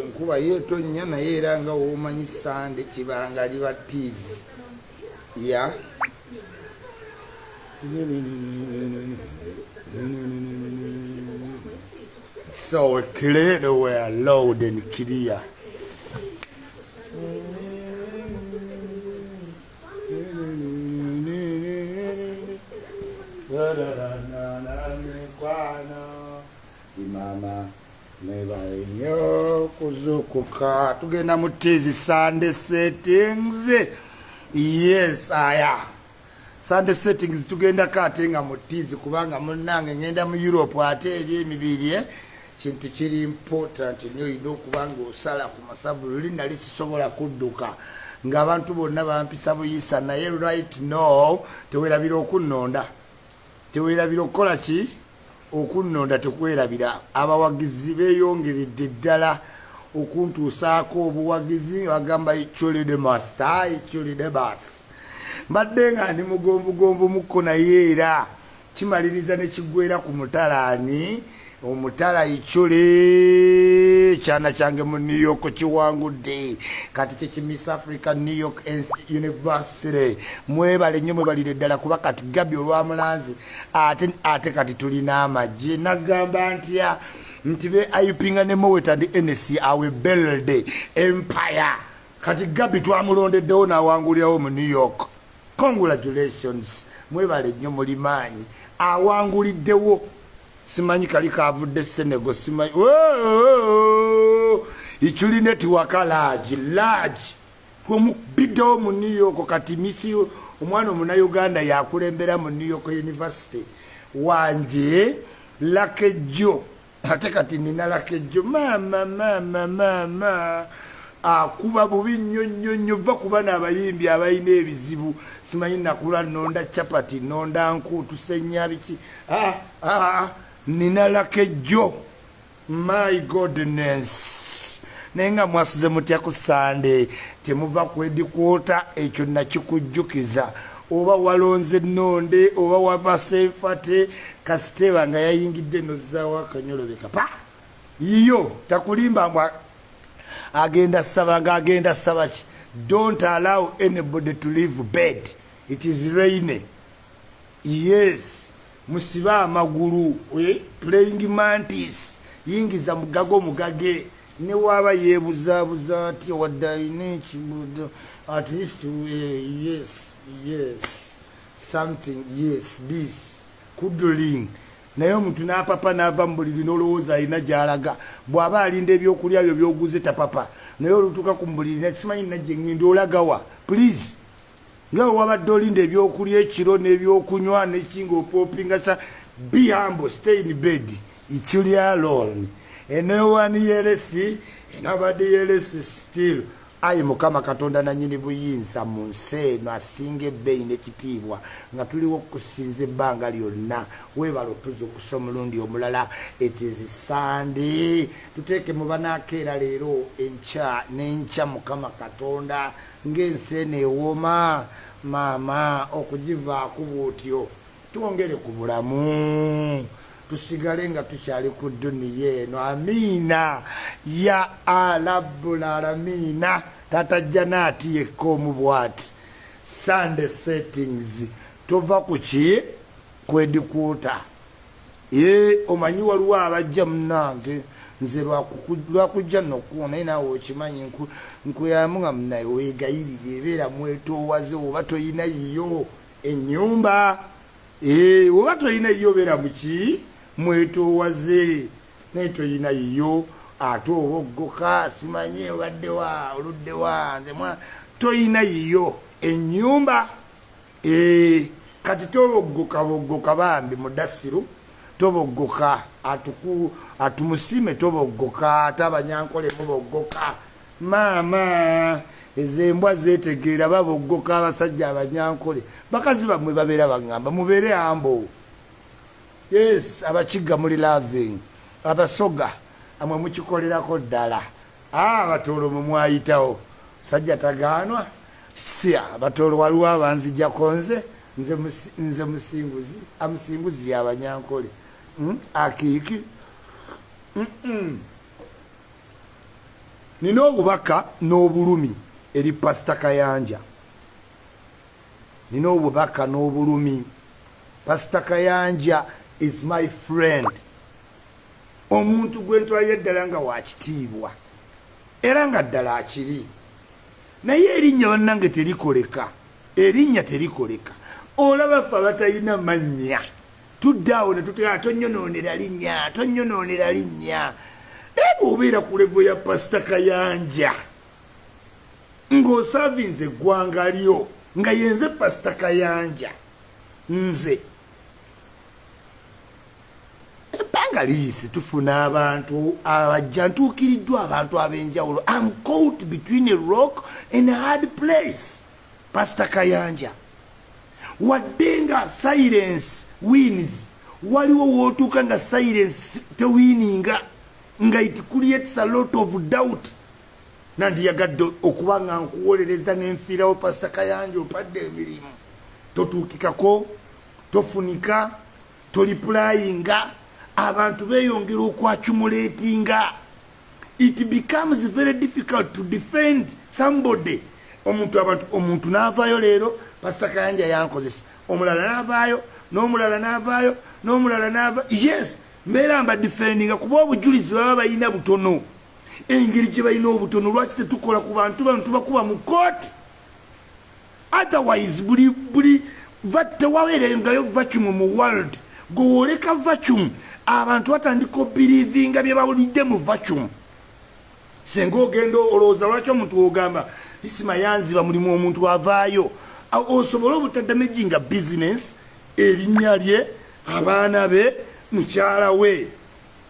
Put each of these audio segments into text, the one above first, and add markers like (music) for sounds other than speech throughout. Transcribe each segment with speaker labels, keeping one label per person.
Speaker 1: enkuba yeetonnya naye era nga womanyi sande kibanga liba tiizi ya? So clear were loud and clear mama nebale nnyo kuzukuka. Tugenda mu tizi sunday settings. Yes aya. Sunday settings tugendako ate nga mu tizi kubanga munange ngenda mu europe ate eri emibiri eh? kintu kiri important nyo olina okuba nga osala ku masavu luli nali sisobola kudduka. Ng'abantu bonna bampisa buyisa naye right now tewerabira okunnonda tewerabira okukola ki okunnonda tekwerabira abawagizi beeyongeredde ddala okuntuusaako obuwagizi bagamba icyolide master icyolide bas. Mbadde nga ndi mugombugombu mukko naye era kimaliriza ne kiggwera ku mutalaani omutala icyole kyana kyange mu new york kiwangudde. Kati kyekimiss africa new york university. Mwebale nnyo mwebalire ddala kuba kati gabi olwamulanzi ate, ate kati tulina amagye nagamba ntya nti be ayupinga ne mowetand ns awe beld empire. Kati gabi twamulondeddewo n'awangulirawo mu new york. Congratulations. Mwebale nnyo mulimaanyi. Awanguliddewo simanyi kali kavudde senego simanyi iculineti waka lagi omubiddewo mu new york kati misi omwana omunauganda yakulembera mu new york university. Wanje lakejjo ate kati nina lakejjo mama mama mama. Akuba bubi nnyo va kuba n'abayimbi abalina ebizibu. Simanyi nakula nonda capati nonda nkuutu senya biki nina lakejjo my godness naye nga mwasuze mutya ku sande. Temuva kwedikwota ekyo nakikujjukiza oba walonze nonde oba wava senfate kasiteba nga yayingidde nozaawo akanyolobeka pa yiyo takulimba mbwa agenda saba nga agenda saba ki? Don't allow anybody to leave bed. It is rainy yes musibe amagulu playing mantis. Yingiza mugago mugage. Ne waba yebuzabuza ati wadde alina ekibudo at least yes yes something yes this kudling naye omuntu n'apapa n'ava mu buliri n'olowooza alina gy'alaga. Bw'aba alinda ebyokulya byo byoguze tapapa. Naye olutuuka ku mbuliri simanyi najje ngenda olagawa please nga wabadde olinda ebyokulya ekiro n'ebyokunywa nekinga opopinga sa be humble stay in bed ichulya alone enewani yeresi enabadde yeresi still ayi mukama katonda nanyini buyinza mu nsi eno asinga ebbeeyi n'ekitiibwa nga tuliwo okusinza ebbanga lyonna. Weebala otuzukusa omulundi omulala etizi sande. Tuteeke mu banaakeera leero enkya n'enkya mukama katonda ng'ensi eno ewooma. Maama okugivaako bwotyo twongere ku bulamu tusigale nga tukyali ku duniya eno. Amiina ya alabulalamiina tatajja naati yekka omu bwati sunday settings. Tova ku ki? Kwedikwota ye omanyi waliwo abajja munange nze lwakujja nokuwa naye naawe okimanyi nkuyamu nga munaye wegayirire ebeera mwetoowaze oba toyina yiyo enyumba oba toyina yiyo obeera muki mwetoowaze naye toyina yiyo ate oba oggoka simanyi obaddewa oluddewa nze toyina yiyo. Enyumba kati toboggoka boggoka bambi mudasiru toboggoka atumusime toboggoka ate abanyankolemu boggoka. Maama ezembwa zetegeera baboggoka abasajja abanyankole. Bakazi bamwe babeera bagamba mubeere ambo yes abakiga muli laving abasoga amwe mukikolerako ddala. Abatoolo mumwayitawo sajja tagaanwa? Sia abatoolo waliwo abanzijjako nze nze musinguzi amusinguzi yabanyankole hmm? akiiki? Nina obubaka n'obulumi eri pasita kayanja. Nina obubaka n'obulumi. Pasita kayanja is my friend. Omuntu gwe ntwalira eddala nga wakitiibwa era nga ddala akiri. Naye erinnya bannange terikoleka erinnya terikoleka. Olaba ffe abatalina mannya tuddaawo ne tutera tonyonoonera linnya tonyonoonera linnya. Naye bweobeera ku levo ya pasita kayanja ng'osavinze eggwanga lyo nga yenze pasita kayanja nze ebbanga liisi tufuna abantu abajja ntuukiriddwa abantu ab'enjawulo. Am caught between a rock and a hard place. Pasita kayanja wadde nga silence wins. Waliwo wootuuka nga silence tewiininga nga it creates a lot of doubt. Nandiyagadde okuba nga nkuwolereza nenfiirawo pasita kayanja opadde emirimu. Totuukikako tofunika toliplayinga abantu beyongera okwacumulatinga it becomes very difficult to defend somebody. Omuntu abantu omuntu navayo leero pasita kayanja yankozesa. Omulala navaayo n'omulala navaayo n'omulala nava yes mbeera mba defendinga kuba obujulizi baba balina butono. Engeri gye balina obutono lwaki tetukola ku bantu bano tubakuba mu kooti otherwise buli buli tewabeerengayo vacuum mu world. Gwewooleka vacuum abantu batandika obirivinga bye bawulidde mu vacuum. Singa ogenda olowooza lwaki omuntu wogamba isima yanziba mulimu omuntu avaayo? Osobole obutadamejinga bizinesi erinnya lye abaana be mukyala we.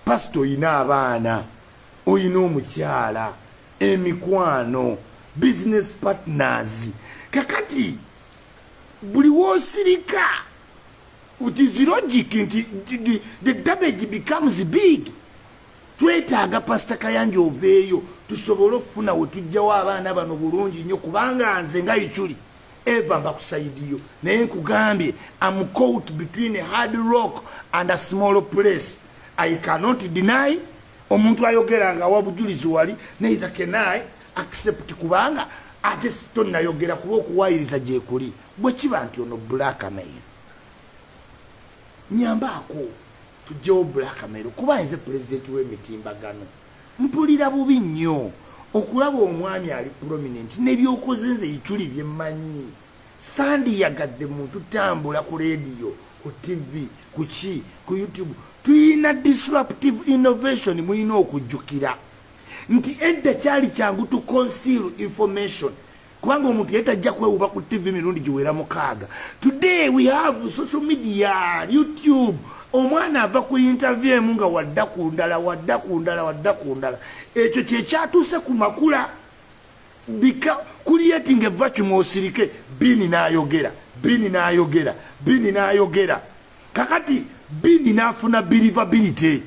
Speaker 1: Pasita oyina abaana oyina omukyala emikwano business partners. Kakati buli woosirika tis logic nti the damage becomes big. Twetaaga pasita kayanja oveeyo tusobole okufuna wetujjawo abaana bano bulungi nnyo kubanga nze nga ikyuli eva mbakusaidiyo naye nkugambye am caught between a hard rock and a small place. I cannot deny omuntu ayogera nga wa bujulizi wali neither can i accept kubanga ate tonayogera kuba okuwayiriza gyekuli bwekiba nti ono blackmail nyambaako tugjewo blackmail kuba nze pulezidenti w'emitimbagano. Mpulira bubi nnyo okulaba omwami ali prominent nebyokoze nze ikyuli byemmanyi sandiyagadde muntu tambula ku rediyo ku tv ku ki? Ku youtube. Tuyina disruptive innovation muyina okujjukira. Nti edda kyali kyangu to conceal information kubanga omuntu yetajja kwewuba ku tv mirundi giwera mukaaga. Today we have social media youtube. Omwana ava ku interview emu nga wadda ku ndala wadda ku ndala wadda ku ndala. Ekyo kyekyatuuse ku makula creating a vacuum osirike. Bini n'ayogera bini n'ayogera bini n'ayogera. Kakati bini n'afuna believability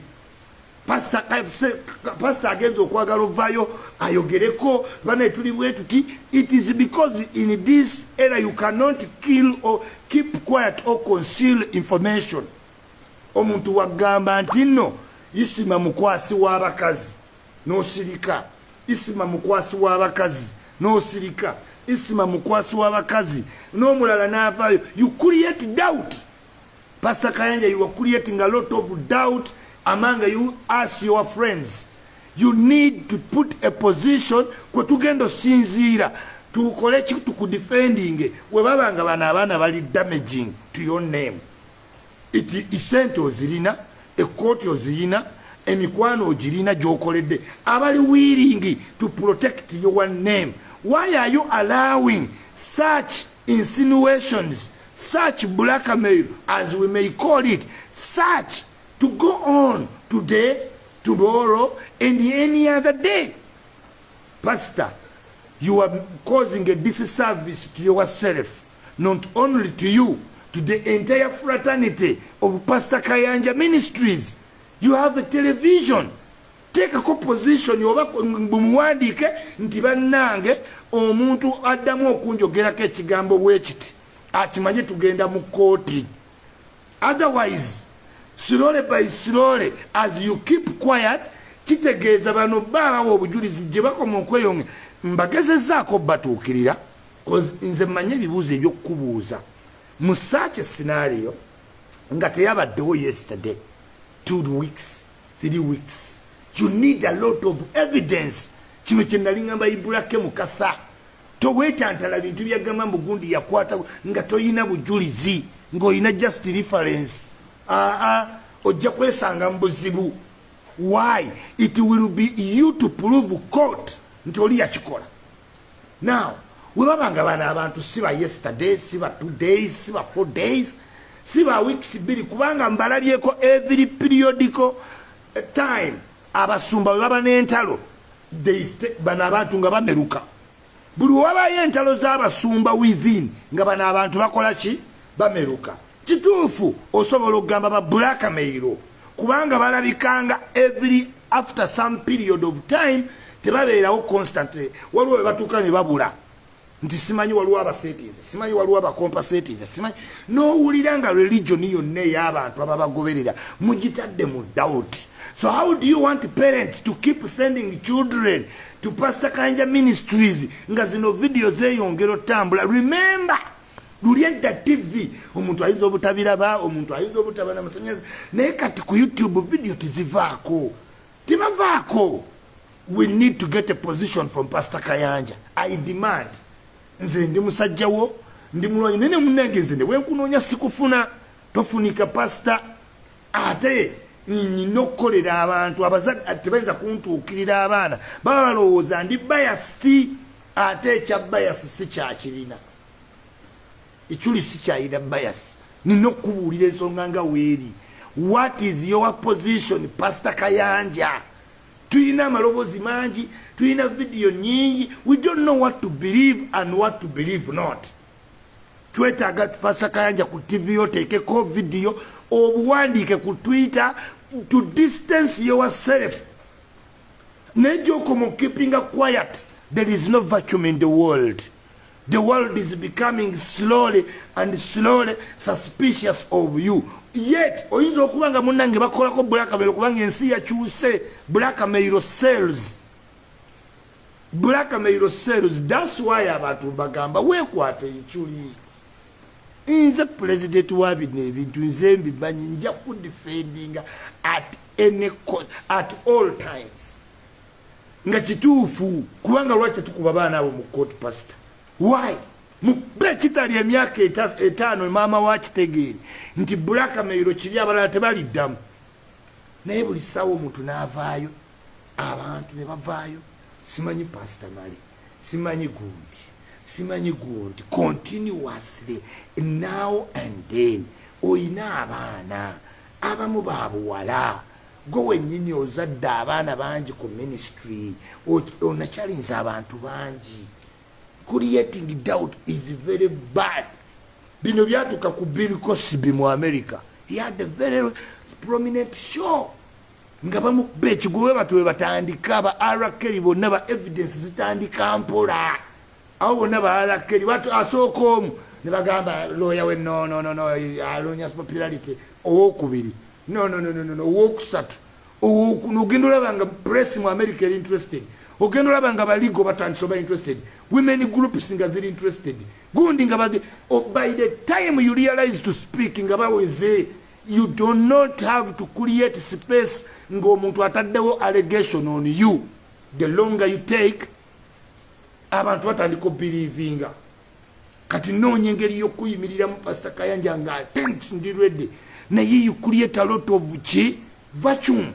Speaker 1: pasita agenza okwagala ovaayo ayogereko banaye tuli bwe tuti it is because in this era you cannot kill or keep quiet or conceal information. Omuntu wagamba nti nno isima mukwasi w'abakazi n'osirika. Isima mukwasi w'abakazi n'osirika. Isima mukwasi w'abakazi n'omulala n'avaayo. You create doubt. Pastor kayanja you are creating a lot of doubt among you as your friends. You need to put a position kwe tugenda osinziira. Tukole ki tukudefending. We baba nga bano abaana bali damaging to your name. Isente ozirina ekooti ozirina emikwano ogirina gyokoledde abali willing to protect your name. Why are you allowing such insinuations such blackmail as we may call it such to go on today tomorrow and any other day. Pastor you are causing a disservice to yourself not only to you to the entire fraternity of pastor kayanja ministries. You have a television. Teekako position oba bumuwandiike nti bannange omuntu addamu okunjogerako ekigambo bwekiti akimanye tugenda mu kooti otherwise slowly by slowly as you keep quiet kitegeeza bano baabawa obujulizi gye bakoma okweyonge mbagezezaako batuukirira nze mmanyi ebibuuzo ebyokukubuuza. Mu saach scenario nga teyabaddewo yesterday two weeks three weeks you need a lot of evidence. Kino kyenalingamba ibulake mukasa. Toweetantala bintu byagamba mugundi yakwata nga toyina bujulizi ngaolina just reference aa ojja kwesanga mu buzibu why? It will be you to prove court nti oli yakikola. Now webabanga bana abantu siba yesterday siba two days siba four days siba weeks bbiri kubanga mbalabyeko every periodical eh, time abasumba webaba n'entalo bano abantu nga bameruka. Buli wabayo entalo z'abasumba within nga bano abantu bakola ki? Bameruka kituufu osobola okugamba ba blackmairo kubanga balabikanga every after some period of time tebabeerawo constantly waliwo webatuuka ne babula nti simanyi waliwo abasetinze simanyi waliwo abacompasetinze simanyi. Nowulira nga religioni yonna ey'abantu ababagoberera mugitadde mu doubt. So how do you want parents to keep sending children to pastor kanja ministries? Nga zino video zeyongera otambula. Remember luli edda tv omuntu ayinza obutabiraba omuntu ayinza obutaba namasanyalaze naye kati ku youtube video tizivaako tibavaako we need to get a position from pastor kayanja. I demand. Nze ndi musajjawo ndi mulwanyi naye nemunange nze ne wenkunoonya sikufuna. Tofunika pasita ate nina okukolera abantu abazadde tebayinza kuntuukirira abaana. Baba balowooza ndi bayasi ate ekya bayasi si kyakirina ekyuli si kyayina bayasi nina okubuulira ensonga nga weeri. What is your position pasita kayanja? Tulina amaloboozi mangi tulina vidiyo nyingi we don't know what to believe and what to believe not. Twetaaga pasita kayanja ku tv oteekeko vidiyo obuwandiike ku twitter to distance yourself. Naye gyokoma keeping a quiet there is no vacuum in the world the world is becoming slowly and slowly suspicious of you. Yet oyinza okuba nga munange bakolako blackmail kubanga ensi yakyuse blackmail cells. Blackmail cells thats why abantu bagamba weekwata ekyuli. Nze president wa bino ebintu nze mbimanyi nja kudefendinga at any cost, at all times. Nga kituufu kubanga lwaki tetukuba baana abo mu court pastor why? Mube kitali emyaka etaano maama wakitegeeri nti blackmail kiri abalala tebaliddamu. Naye buli ssaawa omuntu n'avaayo abantu ne bavaayo simanyi pastor mali simanyi gundi simanyi gundi continuously now and then oyina abaana abamu babuwala gwe wennyini ozadde abaana bangi ku ministry onakyalinza abantu bangi creating doubt is very bad. Bino byatuuka ku bill cosby mu america. He had a very prominent show. Nga bamukuba ekigwe batu we batandika ba arakeri bonna ba evidence zitandika mpola. Awo bonna ba arakeri asooka omu ne bagamba lawyer we nonono alonya popularity. Owokubiri nononono owokusatu. Ogenda olaba nga press mu america eri interested ogenda olaba nga baligo batandisa oba interested women groups nga ziri interested. Gundi nga oh, by the time you realize to speak nga baweze you do not have to create space ngaomuntu ataddewo allegation on you. The longer you take abantu batandika obelievinga. Kati noonya engeri yokuyimiriramu pasita kayanja nga atent ndi ready naye you create a lot of ki vacuum.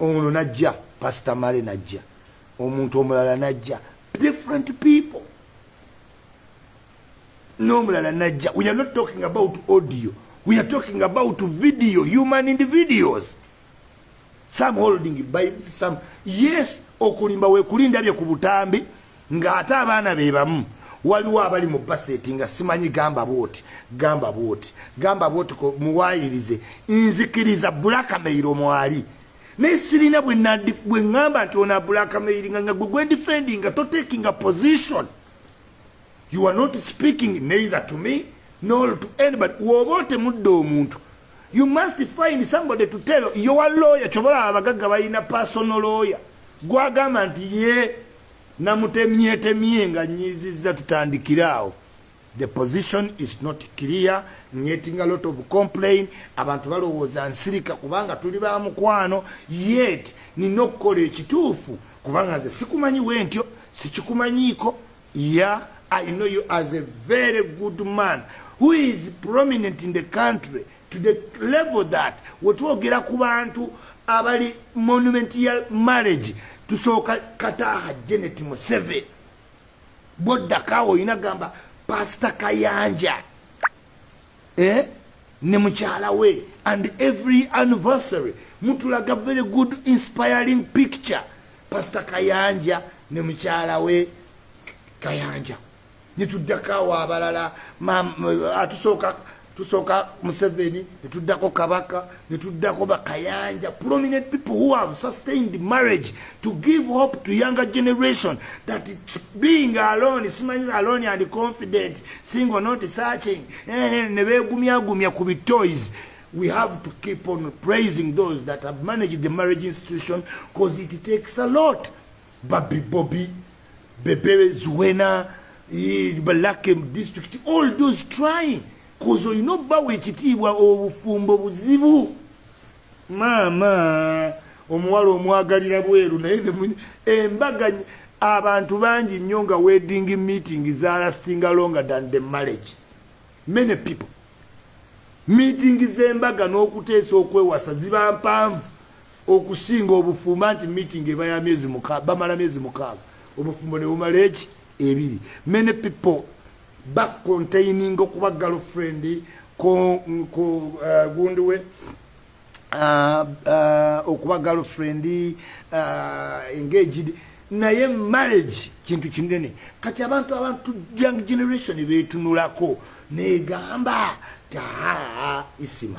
Speaker 1: Ono najja pastor male najja. Omuntu omulala najja. Different people. N'omulala najja we are not talking about audio. We are talking about video human individuals. Some holding bibles some yes okulimba wekulindabye ku butambi ng'ate abaana be bamu waliwo abali mu baseti nga simanyi gamba bwoti gamba bwoti gamba bwoti muwayirize nzikiriza blackmail omwali naye sirina bwe ŋŋamba nti ona blackmailinga nga gwe gwendifendi nga totaking a position. You are not speaking neither to me nor to anybody. Woba otemudde omuntu you must find somebody to tell yowa lawyer. Kyobalaba abagagga balina personal lawyer. Gwagamba nti ye namutemyetemye nga nyiziza tutandikire awo the position is not clear. Nyetinga lot of complain abantu balowooza nsirika kubanga tuli bamukwano yet nina okukola ekituufu kubanga nze sikumanyiwe ntyo sikikumanyiiko ya i know you as a very good man who is prominent in the country to the level that wetwogera ku bantu abali monument ya marriage. Tusooka kataaha genet museve bwoddakaawo olina gamba pasita kayanja. Eh? ne mukyala we. And every anniversary mutulaga very good inspiring picture. Pasita kayanja ne mukyala we. Kayanja. Netuddakaawo abalala. Atusooka tusooka museveni netuddako kabaka netuddako bakayanja prominent people who have sustained marriage to give hope to younger generation. That it's being alone simanyi alone and confident single not searching. Eh, eh, Nebegumyagumya ku bitoys we have to keep on praising those that have managed the marriage institution because it takes a lot. Babi bobi bebe zuwena eh, balake district all those trying koze olina obbawa ekitiibwa obufumbo buzibu. Maama omuwala omwagalira bweru naye embaga abantu bangi nnyo nga wedding meeting zalastinga longer than the marriage. Many people. Meeting z'embaga n'okuteesa okwewasa ziba mpanvu okusinga obufumbo nti meeting eba ya myezi bamala myezi mukaaga. Obufumbo ne bumala eki? Ebiri. Many people bacontaining okuba girlfriend ku uh, gundi we uh, uh, okuba girlfriend engaged. Naye marriage kintu kinene. Kati abantu abantu young generation betunulako negamba taa isima.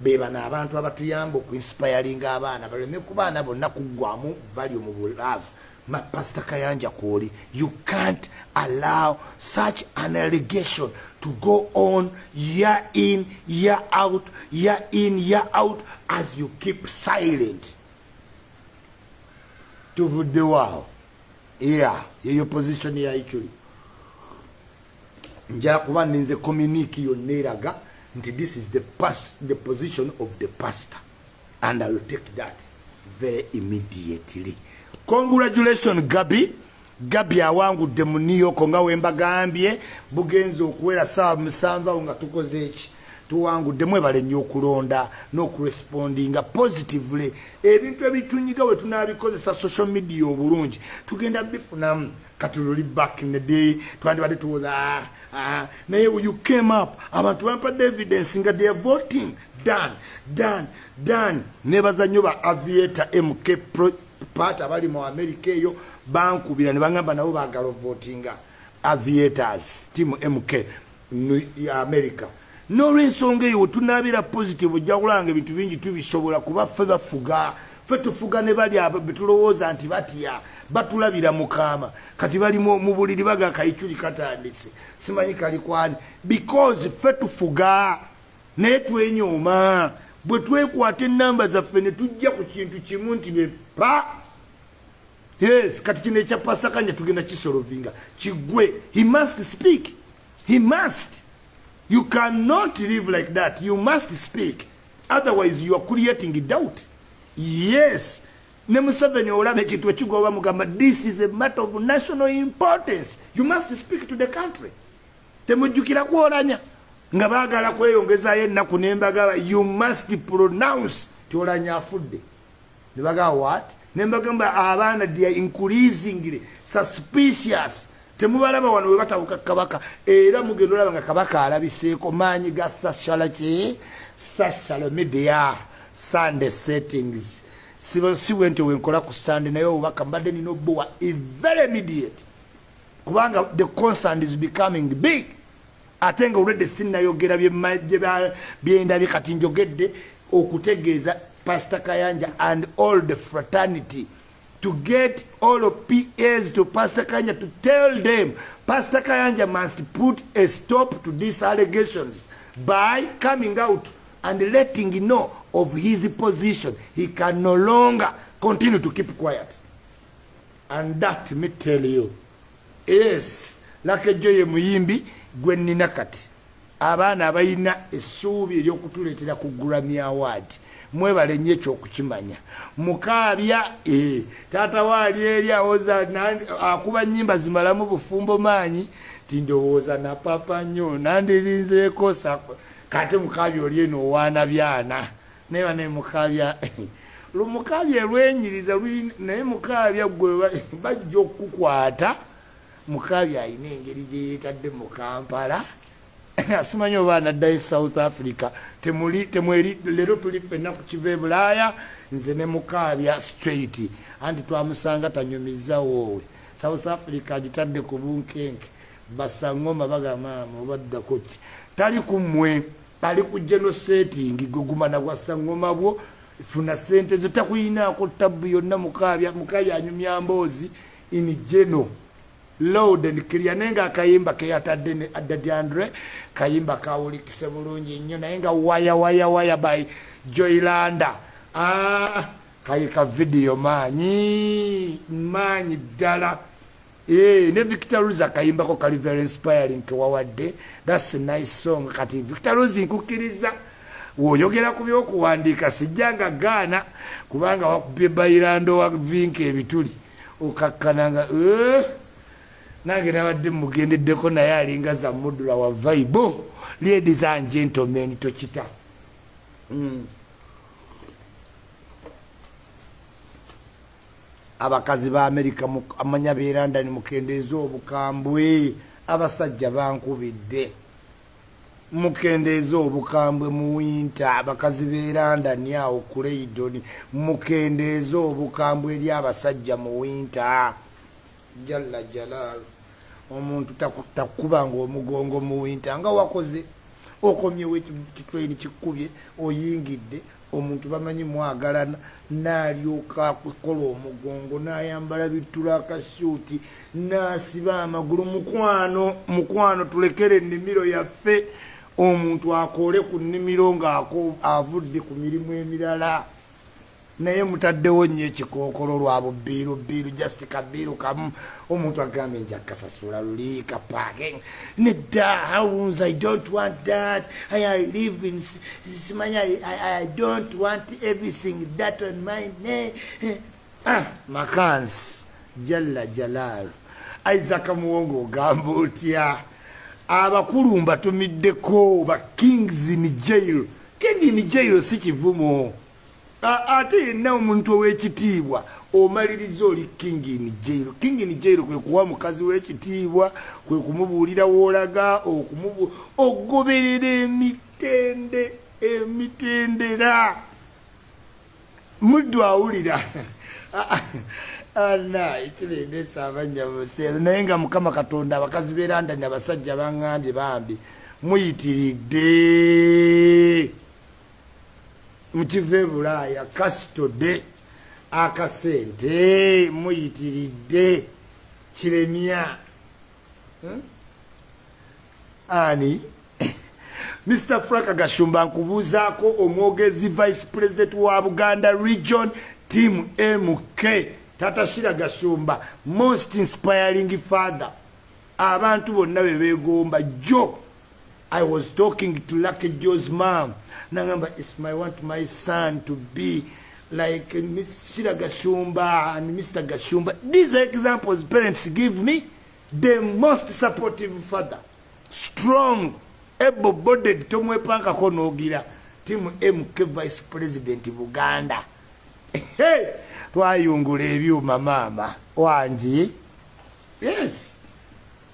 Speaker 1: Bebano abantu abatuyamba okuinspiringa abaana baleme ku baana bonna kuggwamu valio mu bulavu Pastor Kayanja Koli, you can't allow such an allegation to go on year in, year out, year in, year out, as you keep silent. To the wow. Yeah, your position here actually. Nja kuba ninze this is the past, the position of the pastor and I will take that very immediately. Congratulation gabi. Gabi awangudde mu new york nga wembagambye bugenza okuwera saawa musanvu awo nga tukoze eki? Tuwangudde mwebale nnyo okulonda n'okurespondinga positively. Ebintu ebitunyiga we tunabikozesa social media obulungi tugenda bifunamu. Katululi back in the day twandibadde tuwoza ah, ah. naye you came up abantu bampadde evidence nga they are voting. Done done done. Nebaza nnyo ba aviator mk part abali mu america eyo bankubira ne bagamba nabo bagala votinga aviators team mk america. Nolwensonga eyo wetunabira positive ojja kulanga ebintu bingi tubisobola kuba ffe bafuga ffe tufuga ne bali abo betulowooza nti batya batulabira mukama kati bali mu buliri baga kaiculi katandise. Simanyi kalikwani because ffe tufuga naye twenyoma. Bwe twekwata enamba zaffe ne tujja ku kintu kimu nti bepa yes kati kino ekya pasta kanja tugenda kisolovinga kigwe he must speak. He must. You cannot live like that. You must speak. Otherwise you are creating doubt. Yes. Ne museveni olaba ekintu ekigoba mugamba this is a matter of national importance. You must speak to the country. Temujjukira kwolanya. Nga baagala kweyongezayo ennaku nembagaba you must pronounce. Ti olanya afudde. Nebagamba what nembagamba abaana dia increasingly suspicious. Temubalaba wano we batawuka kabaka era mugenda olaba nga kabaka alabiseeko maanyi ga sashala ki? Sashala media. Sunday settings. Si bwe nti wenkola ku sunday naye obubaka mbadde nina obuwa very immediate. Kubanga the concern is becoming big. Ate nga olwedde sinnayogera byendabye kati njogedde okutegeeza pastor kayanja and all the fraternity to get all of PAs to Pastor Kanya to tell them Pastor Kanya must put a stop to these allegations by coming out and letting know of his position. He can no longer continue to keep quiet. And that me tell you, yes, like Joye Muyimbi, gwe nina kati. Abaana abayina essuubi ery'okutuleetera ku Grammy Award. Mwebale nnyo ekyokukimanya. Mukaabya e, taata waali eri awoza akuba nyimba zimalamu bufumbo maanyi ti ndowooza napapa nnyo nandirinzeeko kate mukaabya oli eno owaana byana. Naye naye mukaabya (laughs) lumukaabya elwenyiriza naye mukaabya gwe bajja okukukwata mukaabya alina engeri gyeyeetadde mu kampala (laughs) asimanyi oba anaddayo south africa. Temweri leero tuli fenna ku kiva e bulaaya nze ne mukaabya straight andi twamusanga tanyumiza woowe. South africa agitadde ku bunkenke basaŋoma bagamaama obaddako ki? Tali ku mmwe ali ku genosetting gwegumana gwa saŋoma bwo funa sente zo takuyinaako tabu yonna. Mukaabya mukaabya anyumya mboozi in geno load and clear naye nga akayimba keyatadde ne adadandre kayimba kawulikise bulungi nnyo naye nga waya waya waya by joylanda ah, kayika vidiyo maanyi maanyi ddala. E, ne victor rose akayimbako kali very inspiring kewawadde thats a nice song. Kati victor rose nkukkiriza woyogera ku byokuwandiika sijjanga gaana kubanga wakubye bairando wa vinka ebituli okakkananga uh, nange nabadde mugendeddeko naye alinga za mudula wa vaibo ladies and gentlemen tokita. Mm. abakazi ba amerika amanya berandani mukendeeza obukambwe. Abasajja bankubidde. Mukendeeza obukambwe mu winta abakazi berandani awo kuleidoni mukendeeza obukambwe eri abasajja mu winta jalla jalaalu omuntu takubanga omugongo muwinta nga wakoze okomyewo kitwaini kikubye oyingidde omuntu bamanyi mwagalana nalyoka kukola omugongo nayambala bitula akasuuti nasiba amagulu mukwano mukwano tulekere ennimiro yaffe omuntu akole ku nnimiro ngaavudde ku mirimu emirala naye mutaddewo nnyo ekikookolo lwa bubiiru biiru just kabiiru kamu. Omuntu agambye nja kasasula luli kapaking nedda hows i don't want that. I live in simanya i don't want everything that on my name. Ah, makans jalla jalal. Isaka muwongo ogamba otya? Abakulu mbatumiddeko ba kings in jail. King in jail si kivumo ate yenna omuntu owekitiibwa omaliriza oli king in jail. King in jail kwe kuwa mukazi wekitiibwa kwe kumubuulira woolaga ogoberera emitende emitendera. Muddu awulira. (laughs) Ana ekirendesa abanya museero naye nga mukama katonda abakazi berandani abasajja baŋambye bambi muyitiridde mukiva ebulaaya kasitode akasente muyitiridde kiremya. Hmm? ani? (coughs) Mr frank gashumba nkubuuzaako omwogezi vice president wa buganda region team mk tatashira gashumba most inspiring father. Abantu bonna bebegomba jo i was talking to lucky jos mam nangamba i want my son to be like mr gashumba and mr gashumba. These are examples parents give me. The most supportive father. Strong able bodied tomwepankako nogira timu mk vice president buganda. (laughs) Hey, twayungula ebyuma maama wangi yes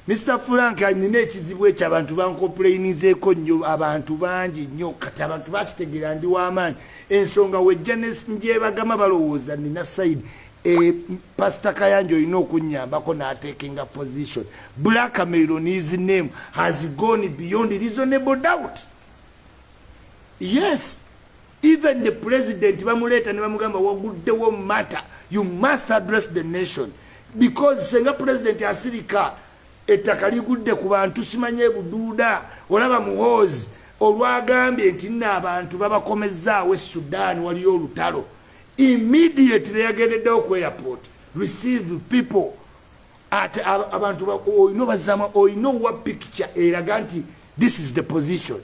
Speaker 1: mr frank nina ekizibu ekyo abantu bancomplainizeeko nnyo abantu bangi nnyo. Kati abantu bakitegeera ndi w'amaanyi ensonga wejja njebagama balowooza nina saidi e, pasita kayanja olina okunyambako n'atekinga position. Black melon his name has gone beyond reasonable doubt. Yes even the president bamuleeta ne bamugamba waguddewo matter you must address the nation. Because senga president asirika ettaka ligudde ku bantu simanye buduuda olaba muhoozi olwagambye nti nna abantu babakomezaawo esudan waliyo olutalo. Immediately yagendeddewo ku airport receive people ate abantu olina obazama olina owa picture eraga nti this is the position.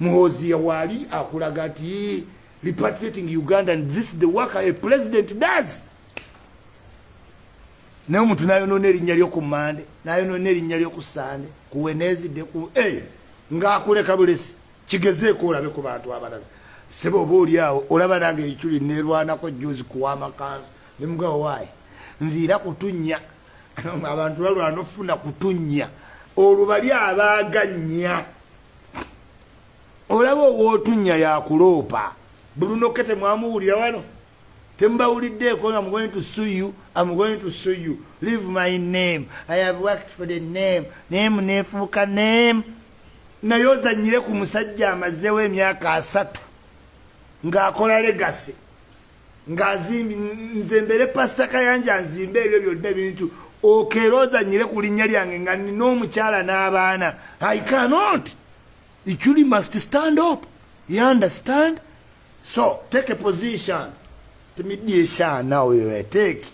Speaker 1: Muhoozi yawaali akulaga nti repatriating uganda and this is the work a president does naye omuntu nayonona erinnya lyokumande nayonona erinnya lyokusande kuwenezidde ku ngaakuleka bulesi kigezeeko olabe ku bantu abalala. Sebe oba oliawo olaba nange ekyuli nerwanako juzi kuwa amakanzu nemugawa waayi nviira kutunya (laughs) abantu balwana ofuna kutunya olwo bali abaganya olaba owootunya yakuloopa bulunoke temwamuwulira wano tembawuliddeeko nga mugoni to sue you am going to sue you. Leave my name. I have worked for the name. Name nefuuka name. Naye ozanyire ku musajja amazeewo emyaka asatu ng'akola legase ng'azimbi nze mbere pasita kayanja nzimbe ebyo byonna ebintu. Okeera ozanyire ku linnya lyange nga nina omukyala n'abaana. I cannot. Ichuli must stand up. You understand? So take a position timidyeshaana weweteeki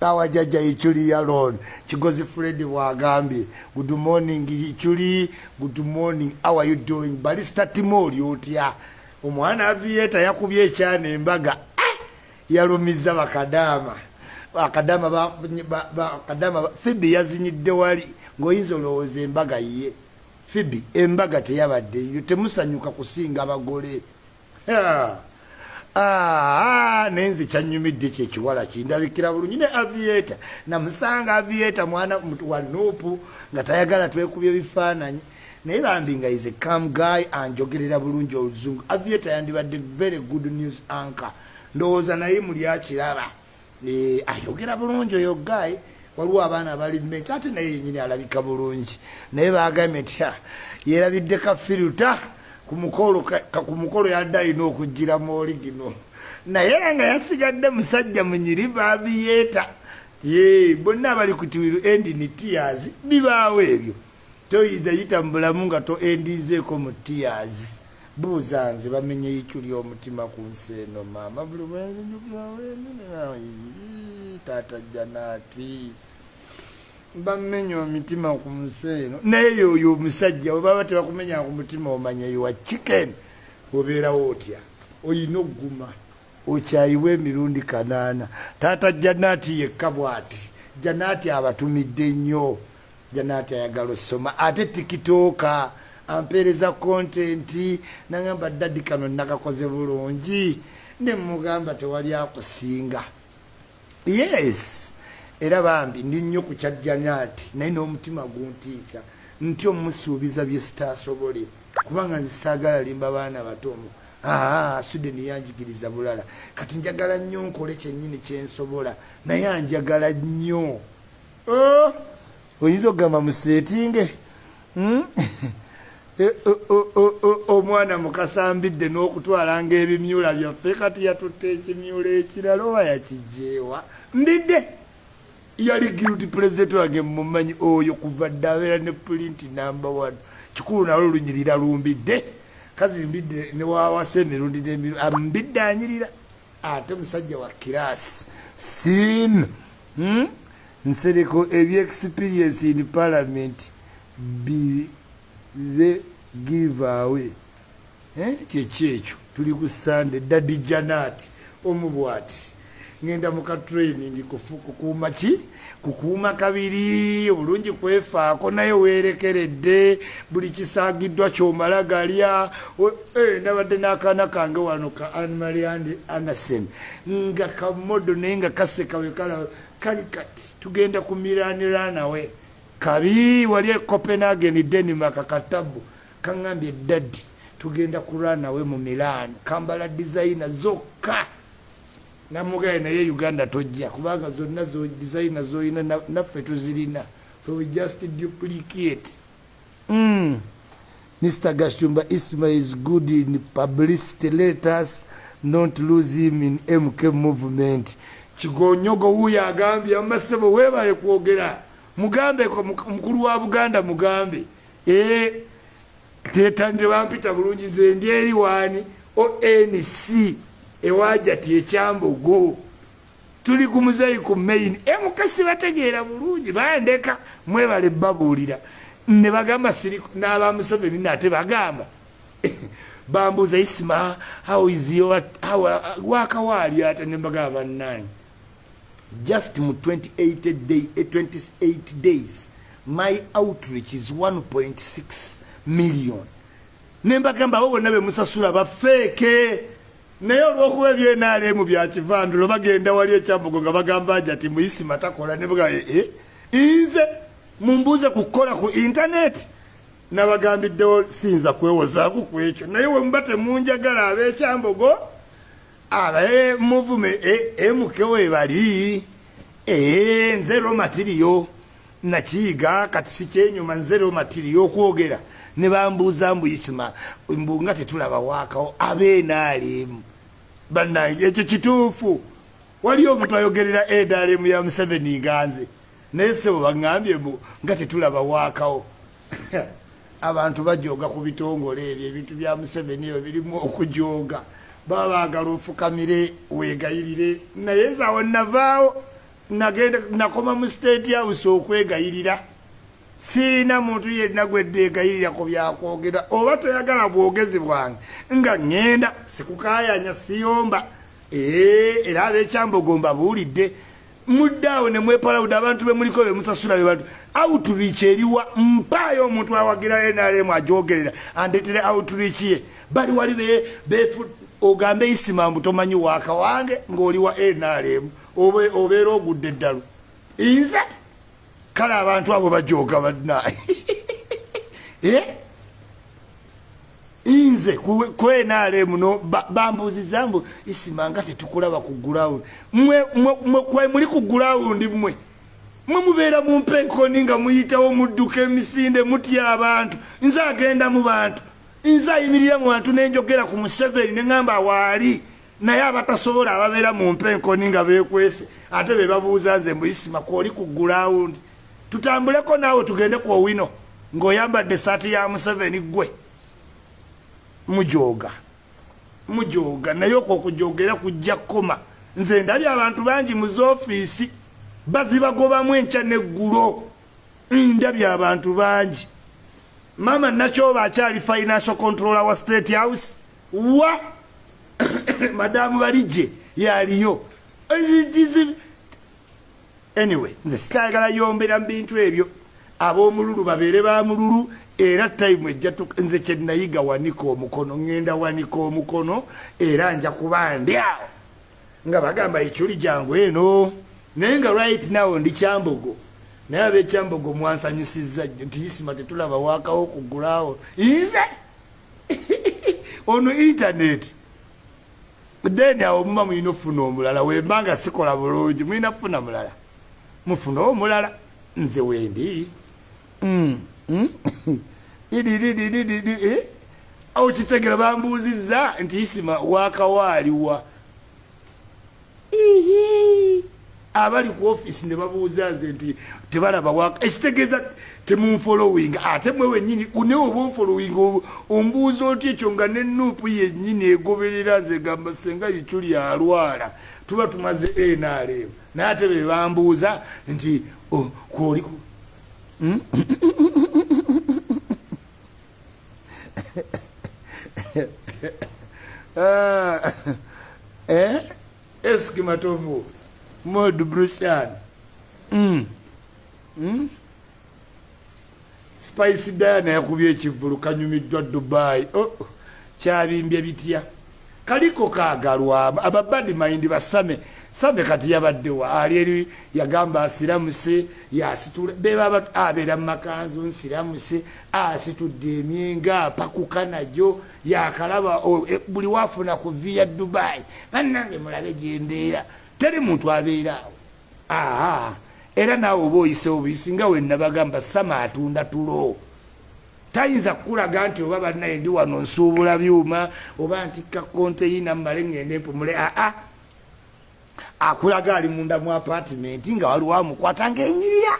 Speaker 1: awajajja ichuli yalon kigozi fred bwagambye good morning ichuli. Good morning. How are you doing? Balista timoli otya omwana avieta yakubye ekyana embaga ah! yalumiza bakadama bakadama bakadama fibi yazinyidde wali. Ngaoyinza olowooza embaga ye fibi embaga teyabaddeyo temusanyuka kusinga abagole nenze kyanyumidde kyekiwala kindabikira bulungi. Ne avieta namusanga avieta mwana wa nupu nga tayagala twekubya ebifaananyi. Naye bambi nga is a cam guy anjogerera bulungi oluzungu. Avieta yandibadde very good news anka ndowooza naye muli akiraba. E, ayogera bulungi oyo guy. Waliwo abaana bali ment ate naye yenyini alabika bulungi. Naye bagambye nti yerabidde kafiruta ku mukolo yadde alina okugira mooli gino. Naye nga yasigadde musajja munyiri babiyeeta. Ye bonna abali ku tiwiru endi ni tias bibaawo ebyo. Toyinza yita mu bulamu nga to endinzeeko mu tias buuza nze bamenye yicu ly'omutima ku nsi eno maama buli bwenzinyukawen taata janaati bamenya omitima ku nsi eno naye yoyo omusajja webaba tebakumenya ku mutima omanya yowa chicken obeerawo otya? Oyina okuguma okyayiwa emirundi kanaana. Taata janaati yekka bwati janaati abatumidde nnyo. Janaati ayagala osoma. Ate tikitooka ampeereza kontenti nagamba dadi kano nakakoze bulungi. Nemugamba tewali akusinga. Yes era bambi ndi nnyo ku kya janaati naye n'omutima guntiisa nti omusuubiza bye sitaasobole kubanga nzisaagala limba baana batomu aa sudeni yanjigiriza bulala. Kati njagala nnyo nkole kyennyini kyensobola naye anjagala nnyo. Oh! oyinza okugamba museetinge? Hmm? (laughs) e, omwana mukasambidde n'okutwalanga ebimyula byaffe kati yatutte ekimyula ekirala oba yakijeewa ndidde yali guilty president wange mumanyi oyo kuva dde abeera ne pulinti number one. Kikulu nalo lunyirira lumbidde. Kazi mbidde newawasa emirundi ambidde anyirira. Ate musajja wa kirasi sin hmm? nsereko ebyexperience in parliament bibe giveaway eh? kyekyekyo tuli ku sande dadi janati omubwati ngenda muka training kukuuma ki? Kukuuma kabiri obulungi kwefaako naye weerekeredde buli kisaagiddwa kyomala galya. Eh, nabadde n'akaana kange wano ka animali anderson. Nga kamodo naye nga kasekawe kala kali kati tugenda ku miranira nawe kabi wali e copenhagen denmark katabu. Kaŋambye daddi tugenda kulwanawe mu milan kambala designa zokka namugaye naye uganda tojja kubanga zonna designa zoyina naffe tuzirina. So we just duplicate. Mm. mr gashumba isma is good in publicity letters not lose him in mk movement. Kigonyogo wuyo agambye amasebo webale kwogera. Mugambe mukulu wa buganda mugambe. Ee tetandire bampita bulungi ze ndi eri wani onc ewaja ti ekyambogo tuli ku muzeyi ku main emukasi bategeera bulungi bandeka mwebale babuulira. Ne bagamba n'abamuseveni nate bagamba (laughs) bambuuza isima wakawaali ate? Ne bagamba bannanyi just mu 28 day, 28 eh, days my outreach is 1.6 million. Nembagamba abo bonna bemusasula bafeeke naye olwokuba ebyenaalemu byakivandulo bagenda wali ekyambugo nga bagamba nti ati muisima takola nebaga ee nze mumbuuze kukola ku intaneti nabagambiddewo siyinza kwewozaaku ku ekyo. Naye wemuba temunjagala ab'ekyambogo abae muvume emukewe bali ee nze romatiriyo nakiyiga kati sikyenyuma nze romatiriyo okwogera. Ne bambuuza mbuyisima mbu nga tetulaba waakawo abeenaalemu bannange ekyo kituufu. Waliyo omuntu ayogerera edalemu ya museveni nganze naye sebo baŋŋambye mbu nga tetulaba waakawo. (laughs) Abantu bajooga ku bitongole ebyo ebintu bya museveni ebyo birimu okujooga. Baba baagala ofukamire weegayirire. Naye nzaawo navaawo nagenda nakoma mu state house okwegayirira siina muntu yenna gweddeegayirira ku byakwogera oba toyagala bwogezi bwange nga ŋŋenda sikukayanya siyomba. Era abekyambogomba buulidde muddaawo ne mwepalawudde abantu bemuliko bemusasula bebantu outreach eriwa mpaayo omuntu awagira nrm ajogerera andetere outreach ye. Bali wali ogambe isima mbu tomanyi waaka wange ng'oli wa nrm obeera ogudde eddalu. Nze kale abantu abo bajoga badnaye (laughs) eh? nze kwenale muno bambuziza mbu isimanga tetukulaba ku ground. Muli ku ground mmwe. Mwe mubeera mu mpenkoni nga muyitawo mudduka emisinde mutya abantu. Nze agenda mu bantu. Nze ayimirira mu bantu nenjogera ku museveni neŋamba waali naye abatasobola ababeera mu mpenkoni nga bekwese ate be babuuza nze mbuyisima kwoli ku ground tutambuleko naawe tugende ku owino ng'oyambadde saati ya museveni gwe mujoga mujoga naye okwo okujogera kujja kkoma. Nze ndabye abantu bangi mu zoofiisi bazibagobamu enkya neggulo. Ndabye abantu bangi. Maama nakyoba akyali financial controller wa state house wa (coughs) madamu balijje yaliyo anyway nze sitayagala yombera mu bintu ebyo. Ab'omululu babeere ba mululu era tayimu ejja nze kyenayiga wanika omukono ŋŋenda wanika omukono era nja kuba ndi awo nga bagamba ekyuli jangu eno naye nga right now ndi kyambogo. Naye abekyambogo mwansanyusiza nnyo nti isima tetulaba waakawo kugulaawo nze? (laughs) Ono intaneti then awo muba mulina ofuna omulala wembanga sikola bulungi mulina kufuna mulala mufuna omulala nze wendi mm, mm. Eh? awo kitegera bambuuziza nti isima wakawaaliwa abali ku offisi ne babuuza nze nti tebalaba ekitegeeza temunfolowing ate mwe wenyini naye oba onfolowing ombuuza oti ekyo nga nenuupu yennyini egoberera nze gamba senga yiculi alwala. Tuba tumaze nrm naye ate be bambuuza nti oh, kwoli (laughs) mod brushan mm. mm? spice diana yakubye ekivulu kanyumiddwa dubai. Oh, kyabimbye bitya? Kaliko kagalwa ababadi mind basame same. Kati yabaddewa ali eri yagamba asiramuse yasitula bebaba abeera mumakanzu nsiramuse asitudde emyenga apakuka najo yakalaba e, buli wafuna ku vi ya dubai bannange mulabe gyembeera teri muntu abeeraawo aa era naawe oba oyisewo buyisinga wenna bagamba sama atunda tulo. Tayinza kukulaga nti oba bannaye ndi wano nsuubula byuma oba ntikka konteyina mmale ngende empumule aa akulaga ali munda mu apatimenti nga waliwo amukwata ngaenyirira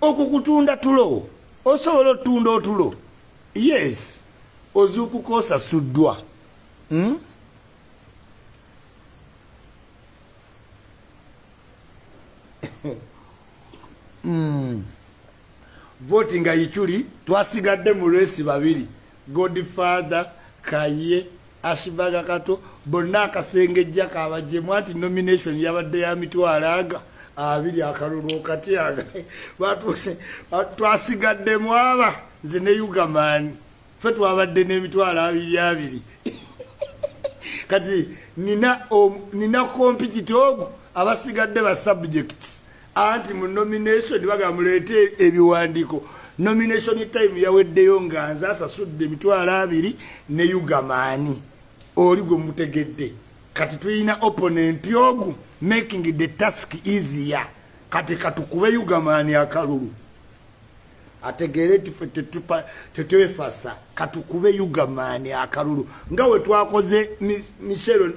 Speaker 1: okukutunda tulo osobola otunda otulo? Yes ozuukuka osasuddwa voti nga yikyuli twasigadde mu lwesi babiri. Godfather kaye ashibaga kato bonna akasengejja kabajemu anti nomination yabadde ya mitwalo aga abiri akalulu okati aga. (laughs) Twasigaddemu aba nze ne ugamaani fe twabadde n'emitwalo abiri abiri. (laughs) Kati nina, kompititi ogu abasigadde ba subjects anti mu nomination bagamuleete ebiwandiiko. Nomination time yaweddeyo nga nze asasudde emitwalo abiri ne ugamaani oli gwe mutegedde. Kati tulina opponent ogu making the task easier. Kati katukube ugamaani akalulu ategeere tife tetwefasa katukube ugamaani akalulu. Nga we twakoze michel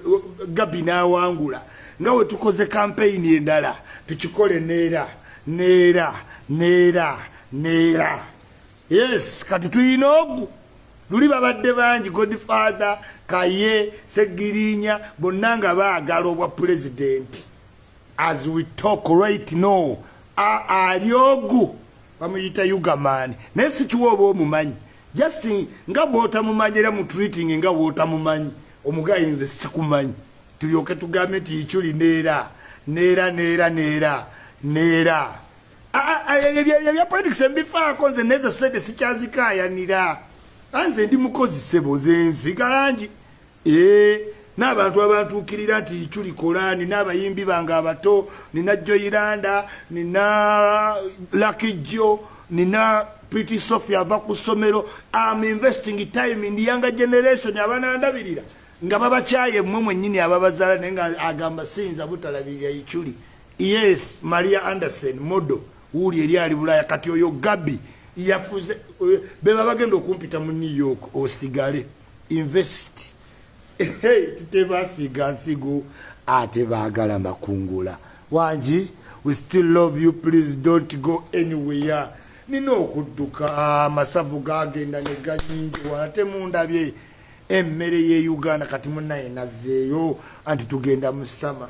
Speaker 1: gabi nawangula nga we tukoze kampeyini endala tukikole neera neera neera neera. Yes kati tulina ogu. Luli babadde bangi godfather kaye segirinya bonna nga baagala obwa pulezidenti as we talk right no ali ogu bamuyita ugaman naye sikiwa oba omumanyi? Just nga bwotamumanyi era mutreating nga bwotamumanyi omugayi nze sikumanyi. Tulyoke tugambe nti ikyuli neera neera neera neera. Neera ebya politics embifaako nze nezo sente sikyazikayanira anze ndi mukozisebo nze nsigalangi ee n'abantu abantuukirira nti ikyuli kolani n'abayimbi bange abato nina joyiranda nina lakijjo nina priti sophia ava ku ssomero. Am investing time in younger generation abanandabirira nga babakyaye mmwe mwennyini ababazaala naye nga agamba siyinza butalabirira ikyuli yes maria anderson modo wuuli eri ali bulaya. Kati oyo gabi yafuze beba bagenda okumpita mu new york osigale invest tutebasiga nsigo ate baagala makungula. Wangi we still love you please don't go anywhere. Nina okudduka amasavu gagenda neganyingi wanate mundabye. Emmere ye uganda kati munaye nazeeyo anti tugenda mu sama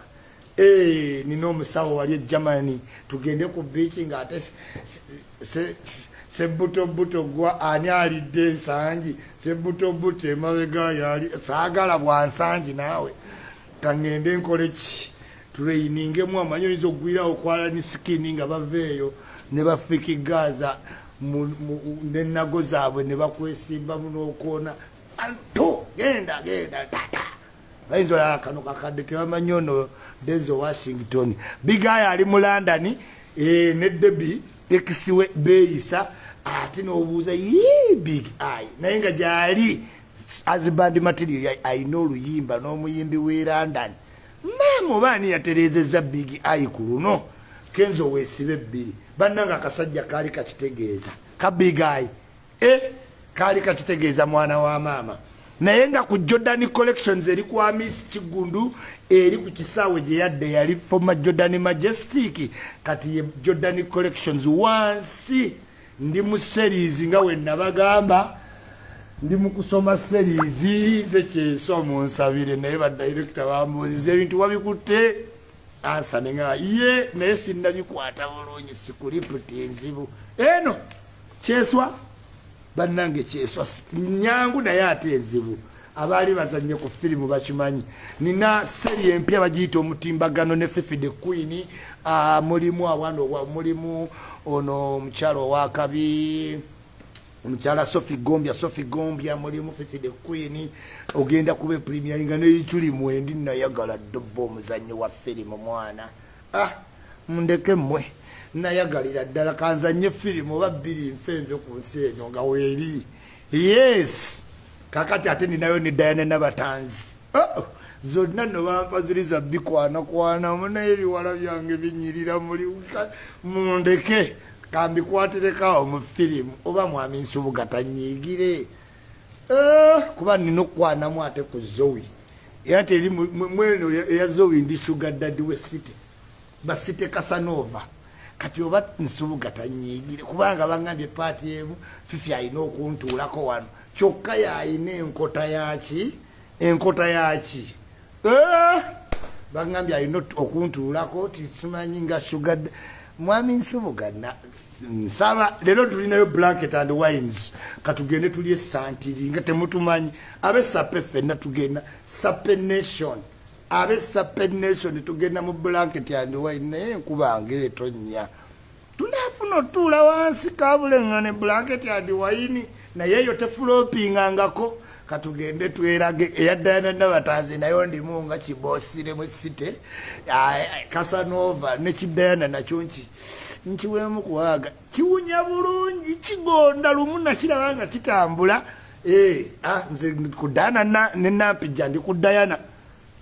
Speaker 1: nina omusawo wali egermany tugende ku biiki ngaate sebutobuto gwa ani alidde ensangi? Sebutobuto emabega yali saagala bwansangi naawe? Kangende nkole ki? Tulayiningemu amanyi oyinza okugwirawo okwala ni sikini nga baveeyo ne bafikigaza nenago zaabwe ne bakwesimbamu n'okwona anto genda genda tata. Bayinza olala kano kakadde tebamanyi ono denzo washington. Bigaya ali mu london e, ne debi ekisiwe beeyisa ate nobuuza ye big eye. Naye nga gyali azibandi material ayina oluyimba n'omuyimbi we london. Maama obaani yaterezeza big eye ku luno? Kenzo weesibe ebbiri. Bannanga akasajja kaali kakitegeeza. Ka big eye? E kaali kakitegeeza mwana wa maama naye nga ku jordan collections eri kwa miss kigundu eri ku kisaawe gye yadde yali foma jordan majestic. Kati ye jordan collections wansi. Ndi mu series nga we nabagamba ndi mu kusoma series zekyeso munsabire. Naye badirekita bambuziza ebintu wabikutte. Ansane nga ye naye sinnabikwata bulungi sikuliputi enzibu eno kyeswa bannange kyeswa nyangu naye ate ezibu abaali bazanye ku firimu bakimanyi. Nina seri empya bagiyita omutimbagano ne fifi the queen uh, mulimu awano mulimu ono omukyalo owakabi omukyala sofi gombya sofi gombya mulimu fifi the queen ogenda kuba epremiari nga neyituli mwendi nayagala doba omuzanyo wa firimu mwana. Ah mundeke mmwe nayagalira ddala kanzanye firimu oba bbiri nfenve ku nsi eno nga weeri. Yes kakati ate ninayo ne dayane nabatanzi. Oh, zonna nobampa ziri za bikwanakwana munaye ebiwala byange binyirira muli mundeke. Kambikwatirekawo mu firimu oba mwami nsubuga tanyiigire. Eh, kuba nina okukwanamu ate ku zowi era teri mweno eya- zowi ndi suga dadi we city. Basite kasanova kati oba nsubuga tanyiigire kubanga bagambye paati emu fifi alina okuntuulako wano. Kyokka yayina enkota yaki enkota yaki Eh, bagambye alina okuntuulako tisimanyi nga suga da- mwami nsubuga nsaba leero tulinayo blanket and wines katugende tuli esantiri nga temutumanyi. Abe sape fenna tugenda sape nation abe sape nation tugenda mu blanket and wine naye enkuba ngaetonnya tunafuna otuula wansi kabulengane blanket and wine naye eyo tefulopingangako. Katugende twerage eyaddayana nabatazi nayo ndimu nga kibosiremu site kasanova nekidayana nakyo nki nkiwemu kuwaga kiwunya bulungi kigonda lumu nakiraba nga kitambula. Eh, ah, nze kudayana nenampija ndi kudayana Eh,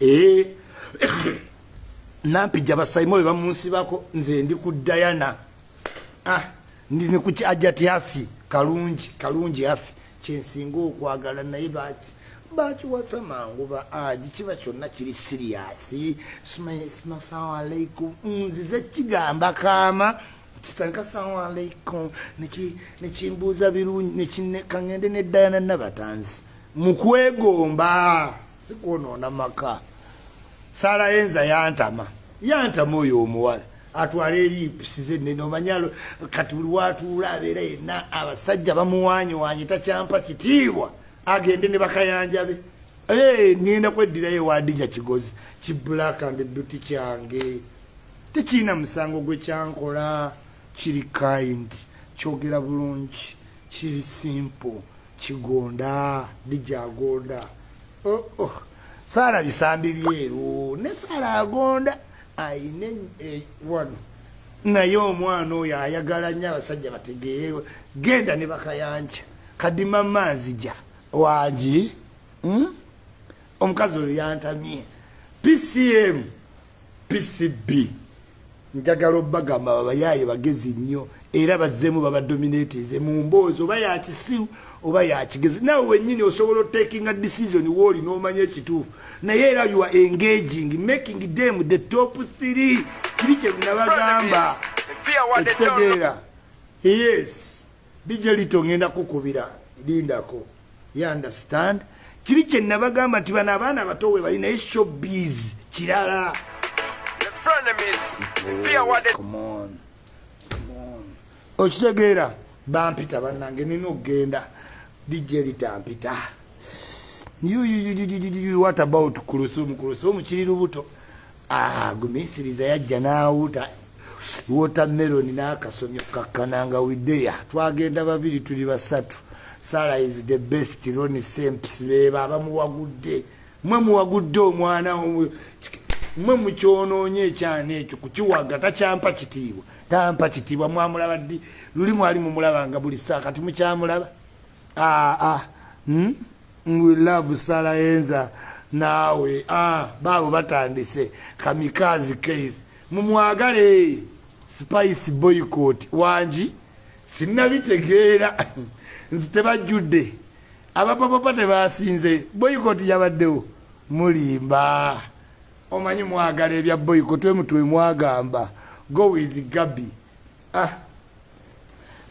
Speaker 1: (coughs) nampija basaimo we bamunsibako nze ndi kudayana Ah, ndi ne kuki ajati afi kalungi kalungi afi kyensinga okwagala naye baki bakiwasa mangu ba aji kiba kyonna kiri siriyasi sima sawa aleikum nzize kigamba kaama kitandika sawa aleikum neki- nekimbuuza birungi kangende neddayana nabatanzi. Mukwegomba. Sikwonoona maka saalayenza yantama. Yantama oyo omuwala. Atwala eripisize nene omanyalo kati buli watuula abeera yenna abasajja bamuwanyiwanyi takyampa kitiibwa. Agende ne bakayanjabe Eh, ngenda kweddirayo ewadija kigozi. Kiblack and beauty kyange. Tekiina musango gwe kyankola. Kiri kind. Kyogera bulungi. Kiri simple. Kigonda. Dijagonda oh, oh. Saala bisambi byeru ne saala agonda ayine eh, wano. Naye omwana oyo ayagala nnyo abasajja bategeere genda ne bakayanja kadima maazija wangi? Hmm? omukazi oyo yantamye. Pcm pcb njagala obagamba babayaye bagezi nnyo era bazzemu babadominateze mu mboozi oba yakisiru oba yakigezi nawe wenyini osobola otakinga decision wooli n'omanya ekituufu. Naye era you are engaging making them the top three. Kiri kyenabagamba ekitegeera. Yes. Dije lito ngenda kukubira lindako. You understand? Kiri kyenabagamba nti bano abaana abato we bali naye showbiz kirala. Come on. Come on. okitegeera bampita bannange nina okgenda dijja eritampita what about kulusumu kulusumu kiri lubuto. Ah, gumisiriza yajja n'awuta. Wotameroni n'akasomyo kakkananga widdeya twagenda babiri tuli basatu. Sara is the best roni semps beeba abamuwagudde. Mwe muwagudde omwana mwe mukyonoonye ekyana ekyo kukiwaga takyampa kitiibwa. Tampa kitiibwa mwamulaba ddi? Luli mwali mumulabanga buli saa kati mukyamulaba aa hmm? we love sala enza naawe ah, baabo batandise. Kamikazi case. Mumwagale. Spice boycott. Wangi sinnabitegeera (laughs) nzi tebajjudde. Abapapapa tebasinze. Boycott yabaddewo. Mulimba. Omanyi mwagala ebya boycott? Emutwe mwagamba go with gabi ah.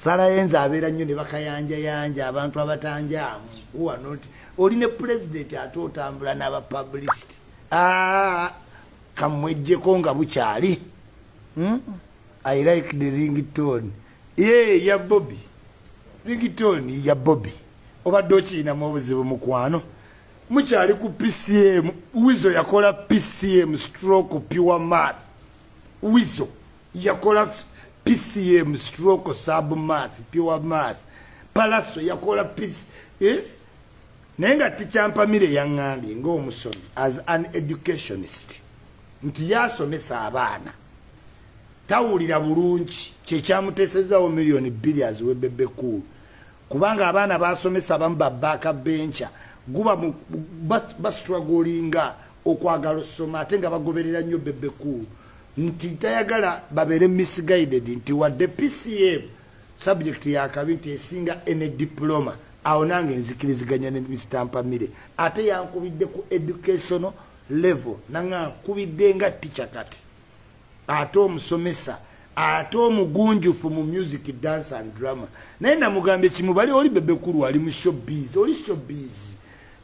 Speaker 1: Salayenza abeera nnyo ne bakayanjayanja abantu abatanjaamu. Wanoti oli ne pulezidenti ate otambula n'abapublicity ah, kamwejjeko nga bukyali. Hmm? i like the rington ye ya bobi rington ya bobi obadde okiinamu obuzibu mukwano mukyali ku pcm wizo yakola pcm stroke pure math wizo yakola pcm stroke sub math pure math palaso yakola pc eh? naye nga tikyampamire yaŋŋambye ngaomusomi as an educationist nti yasomesa abaana tawulira bulungi kyekyamuteesezawo miliyoni bbiri aziwe bebekulu kubanga abaana basomesa abamu babaaka benca guba bastragolinga okwagala osoma ate nga bagoberera nnyo bebekulu nti tayagala babeere misguided nti wadde pcm subject yakabi nti esinga ene diploma. Awo nange nzikiriziganya ne mr ate yankubidde ku educational level nanga nkubidde nga ticha kati. Ate omusomesa ate omugunjufu mu music dance and drama. Naye namugambye kimu bali oli bebekulu ali mu showbiz oli showbiz.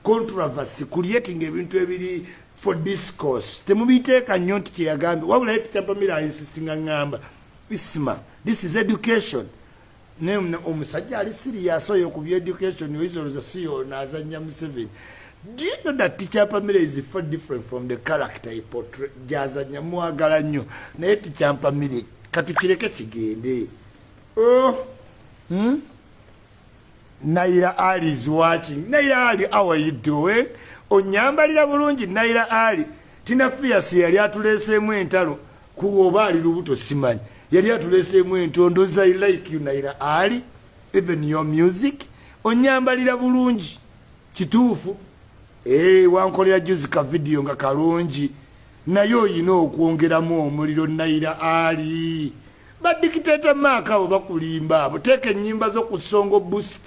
Speaker 1: Controversy creating ebintu ebiri for discourse. Temubiteeka nnyo nti kyeyagambye wabula ye tichampamira insistinga ngamba isma this is education. Omusajja ali sirias oyo ku byeducation oisoloza siyo nazanya museveni do you know that tichampamira is far different from the character gyazanya mwagala nnyo. Naye tichampamire katukireke kigende. Oh. hmm? naira ali is watching. Naira ali how are you doing onyambalira bulungi naira ali. Tina fias yali atuleseemu entalo kuoba ali lubuto simanyi. Yali atuleseemu entondoza i like you naira ali even your music. Onyambalira bulungi kituufu. Eh, wankolera juzi ka vidiyo nga kalungi. Naye oyina okwongeramu omuliro naira ali. Badikiteta maaka abo bakulimba abo. Teeka enyimba zokusongo boost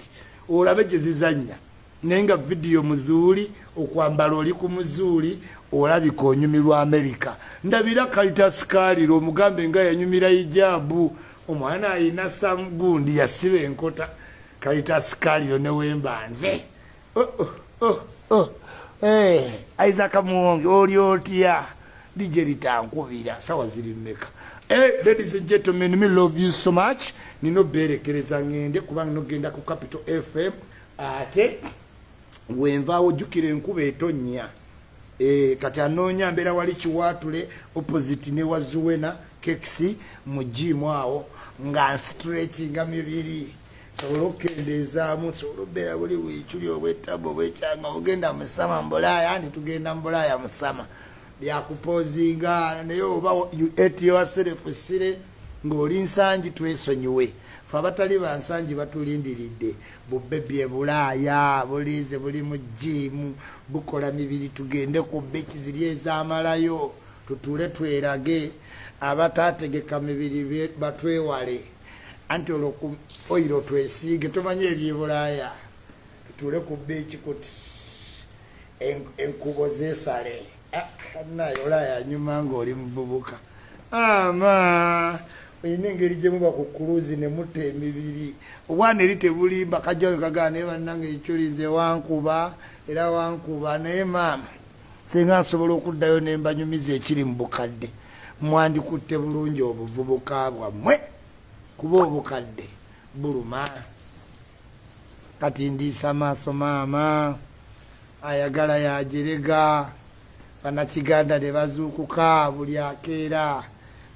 Speaker 1: olabe gyezizanya naye nga vidiyo muzuuli okwambala oli ku muzuuli olabika onyumirwa amerika ndabira kalitasikaaliro omugambe nga yanyumira ijaabu omwana ayina samugundi yasiba enkota. Kalitasikaaliro newembanze oh, oh, oh, oh. hey, eh, isaka muwonge oli otya? Lije litankubira sawa ziri mmeka? Hey, ladies and gentlemen, me love you so much. Nino bere kereza ngende kubanga no genda ku Capital FM ate wenvaawo jukire enkuba etonnya. E, kati anoonya mbeera wali kiwaatule opposite ne wazuwena kekisi mu jimu awo nga nstretchinga mibiri. Sobola okukendeezaamu sobola obeera buli wiiculi obwetabo obwekyanga ogenda musama mbulaaya ndi tugenda mbulaaya musama byakupozinga naye oba et yourself sire ng'oli nsangi twesonyiwe fe abatali bansangi batulindiridde bubebi ebulaaya bulize buli mu jiimu bukola mibiri tugende ku beki ziri ezamalayo tutule twerage abatategeka mibiri batwewale. Anti olwoku oiro twesiige tumanye ebyebulaaya tutule ku beki kuti enkubo zesale naye olaya nyuma ngaoli mububuka ama oyina engeri gyemuba ku kuluzi nemutta emibiri. Obwana eri tebulimba kajjao kagaa naye bannanga ekyolinze wankuba? Era wankuba naye maama senga nsobola okuddayo nembanyumiza ekiri mu bukadde mwandikutte bulungi obuvubuka bwammwe kuba obukadde buluma. Kati ndiisa maaso maama ayagala yajerega banakiganda ne bazuukuka buli akeera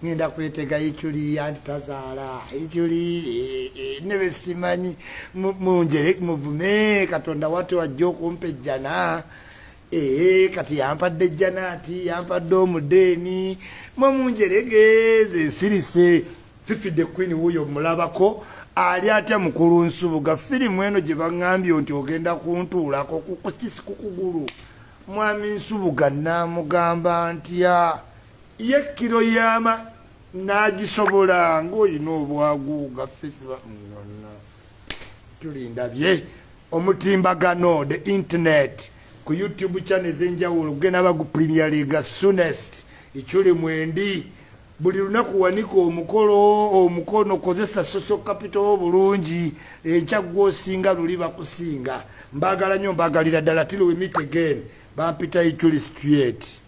Speaker 1: ŋenda kwetega ikyuli anti tazaala. Ikyuli e, e, nebe simanyi. Munjere muvume katonda wate wajja okumpa ejjana. Ee kati yampadde ejjana ati yampadde omudeeni. Mwemunjeregeze ensirise fifide queen wuyo mulabako ali atya mukulu nsubuga firimu eno gye baŋambye nti ogenda kuntuulako kukisi kukugulu mwami nsubuga namugamba ntya ye kiro yama nagisobola ngaoyina obwagu gaffefa tulindabye omutimbagano the internet ku youtube channel ezenjawulo genda bagu premier league soonest ekyuli mwendi. Buli lunaku wanika omukolo omukono kozesa social capital obulungi ekyaggwa osinga luli bakusinga. Mbagala nnyo mbagalira ddala tili we meet again. Bampita ichuli street